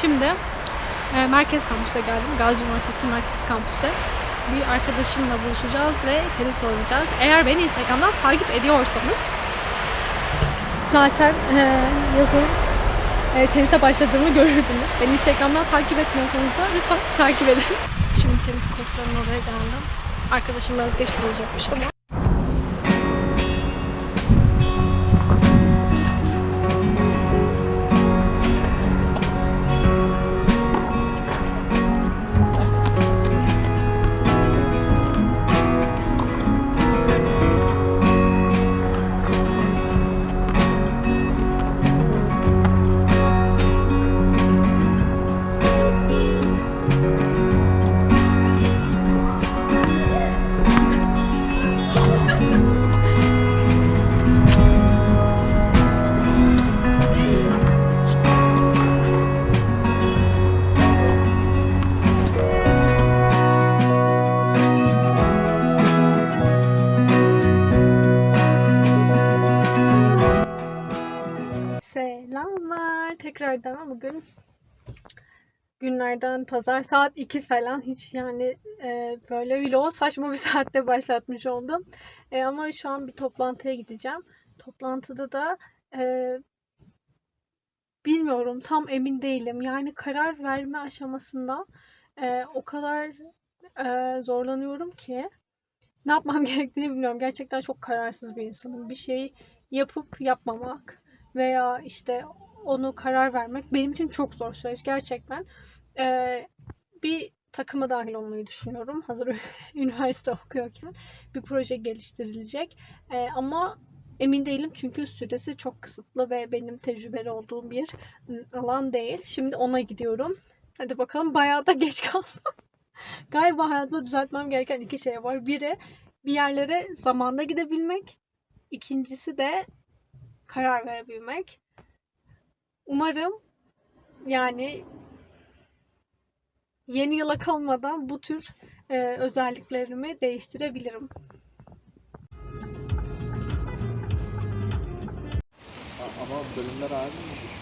Şimdi e, Merkez Kampüs'e geldim. Gazi Üniversitesi Merkez Kampüs'e. Bir arkadaşımla buluşacağız ve tenis oynayacağız. Eğer beni Instagram'dan takip ediyorsanız zaten e, yazın e, tenise başladığımı görürdünüz. Beni Instagram'dan takip etmiyorsanız da lütfen takip edin. Şimdi tenis kortlarının oraya geldim. Arkadaşım biraz geç kalacakmış ama. Selamlar. Tekrardan bugün günlerden pazar saat 2 falan hiç yani e, böyle vlog saçma bir saatte başlatmış oldum. E, ama şu an bir toplantıya gideceğim. Toplantıda da e, bilmiyorum tam emin değilim. Yani karar verme aşamasında e, o kadar e, zorlanıyorum ki ne yapmam gerektiğini bilmiyorum. Gerçekten çok kararsız bir insanım. Bir şey yapıp yapmamak veya işte onu karar vermek benim için çok zor süreç gerçekten. Ee, bir takıma dahil olmayı düşünüyorum. Hazır üniversite okuyorken bir proje geliştirilecek. Ee, ama emin değilim çünkü süresi çok kısıtlı ve benim tecrübeli olduğum bir ım, alan değil. Şimdi ona gidiyorum. Hadi bakalım bayağı da geç kaldım. Galiba hayatımda düzeltmem gereken iki şey var. Biri bir yerlere zamanda gidebilmek. İkincisi de karar verebilmek. Umarım yani yeni yıla kalmadan bu tür e, özelliklerimi değiştirebilirim. Ama bölümler aynı mı?